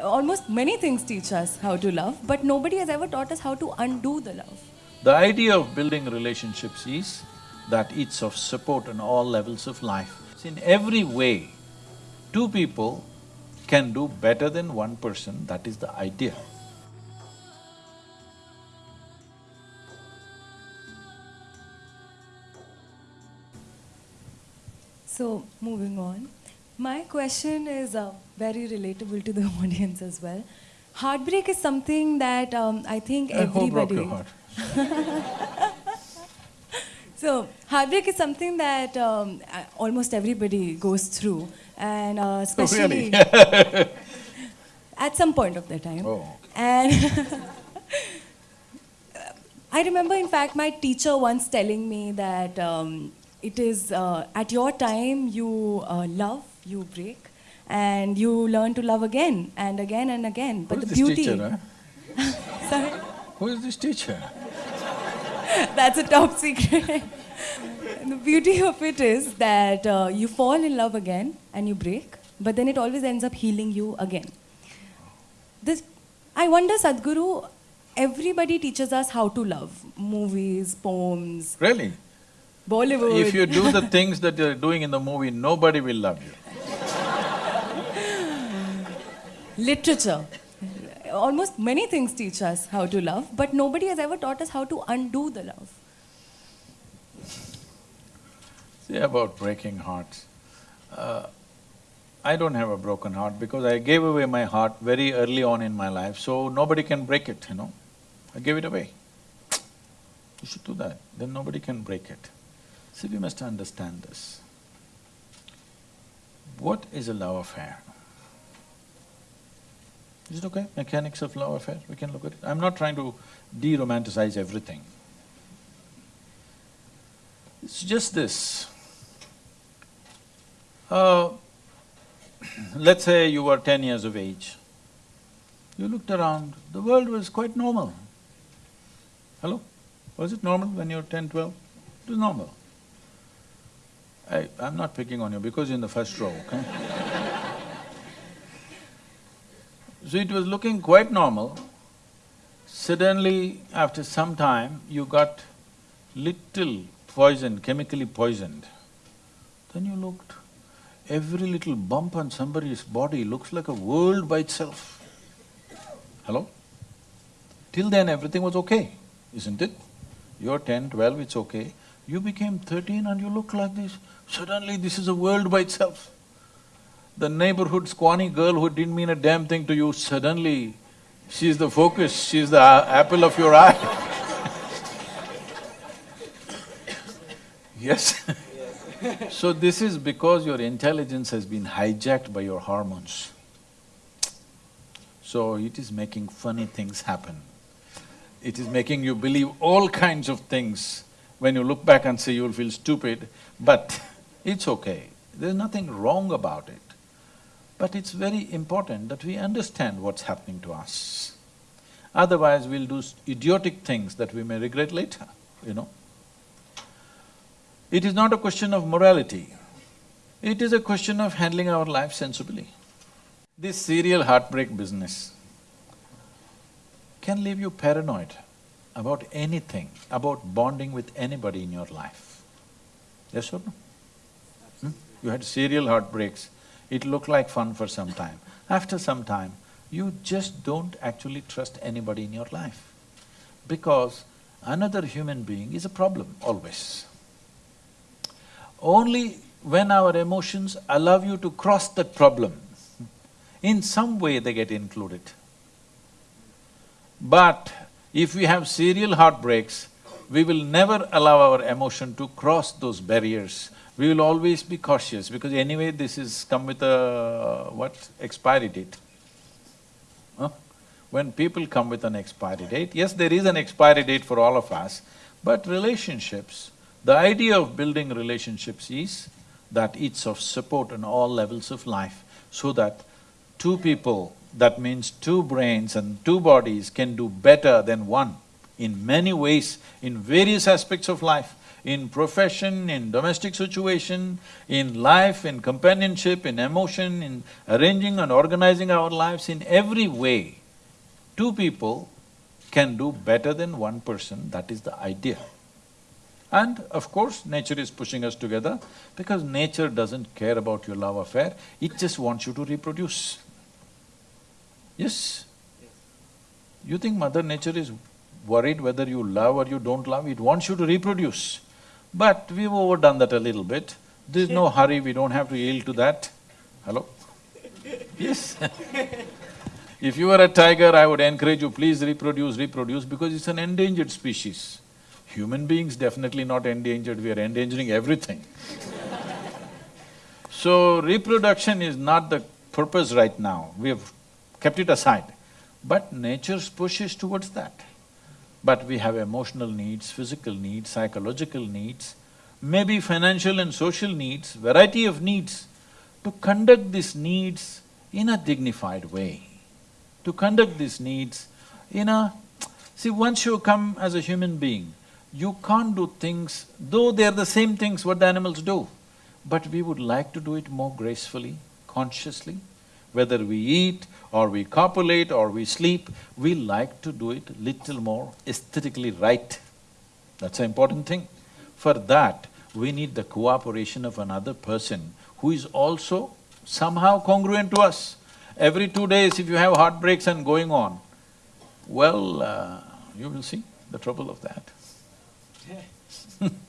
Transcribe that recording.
almost many things teach us how to love, but nobody has ever taught us how to undo the love. The idea of building relationships is that it's of support on all levels of life. In every way, two people can do better than one person, that is the idea. So, moving on. My question is uh, very relatable to the audience as well. Heartbreak is something that um, I think Uh, Who broke everybody. your heart? So, heartbreak is something that um, almost everybody goes through, and uh, especially at some point of their time. Oh, And I remember, in fact, my teacher once telling me that um, it is uh, at your time you uh, love, you break, and you learn to love again and again and again. But Who is the this beauty. teacher, huh? Sorry? Who is this teacher? That's a top secret. the beauty of it is that uh, you fall in love again and you break, but then it always ends up healing you again. This, I wonder, Sadhguru, everybody teaches us how to love movies, poems, Really? Bollywood. If you do the things that you're doing in the movie, nobody will love you. Literature. Almost many things teach us how to love, but nobody has ever taught us how to undo the love. See about breaking hearts. Uh, I don't have a broken heart because I gave away my heart very early on in my life, so nobody can break it, you know. I gave it away. You should do that, then nobody can break it. See, we must understand this. What is a love affair? Is it okay? Mechanics of love affair, we can look at it. I'm not trying to de-romanticize everything. It's just this. Uh, let's say you were ten years of age. You looked around, the world was quite normal. Hello? Was it normal when you were ten, twelve? It was normal. I… I'm not picking on you because you're in the first row, okay? So it was looking quite normal. Suddenly, after some time, you got little poison, chemically poisoned. Then you looked, every little bump on somebody's body looks like a world by itself. Hello? Till then everything was okay, isn't it? You're ten, twelve, it's okay. You became thirteen and you look like this, suddenly this is a world by itself. The neighborhood squawny girl who didn't mean a damn thing to you, suddenly she's the focus, she's the apple of your eye. Yes? So this is because your intelligence has been hijacked by your hormones. So it is making funny things happen. It is making you believe all kinds of things. When you look back and say you'll feel stupid, but it's okay. There's nothing wrong about it. But it's very important that we understand what's happening to us. Otherwise, we'll do idiotic things that we may regret later, you know. It is not a question of morality, it is a question of handling our life sensibly. This serial heartbreak business can leave you paranoid about anything, about bonding with anybody in your life. Yes or no? Hmm? You had serial heartbreaks, it looked like fun for some time. After some time, you just don't actually trust anybody in your life because another human being is a problem always. Only when our emotions allow you to cross that problem, in some way they get included. But if we have serial heartbreaks, we will never allow our emotion to cross those barriers. We will always be cautious because anyway this is come with a… what? Expiry date. Huh? When people come with an expiry date, yes, there is an expiry date for all of us, but relationships, the idea of building relationships is that it's of support on all levels of life, so that two people, that means two brains and two bodies can do better than one in many ways, in various aspects of life. In profession, in domestic situation, in life, in companionship, in emotion, in arranging and organizing our lives, in every way, two people can do better than one person, that is the idea. And of course, nature is pushing us together because nature doesn't care about your love affair, it just wants you to reproduce. Yes? You think Mother Nature is worried whether you love or you don't love, it wants you to reproduce. But we've overdone that a little bit. There's no hurry, we don't have to yield to that. Hello? Yes If you were a tiger, I would encourage you, please reproduce, reproduce, because it's an endangered species. Human beings definitely not endangered, we are endangering everything. so, reproduction is not the purpose right now, we have kept it aside. But nature's push is towards that. But we have emotional needs, physical needs, psychological needs, maybe financial and social needs, variety of needs. To conduct these needs in a dignified way, to conduct these needs in a… See, once you come as a human being, you can't do things, though they're the same things what the animals do, but we would like to do it more gracefully, consciously. Whether we eat or we copulate or we sleep, we like to do it little more aesthetically right. That's an important thing. For that, we need the cooperation of another person who is also somehow congruent to us. Every two days, if you have heartbreaks and going on, well, uh, you will see the trouble of that.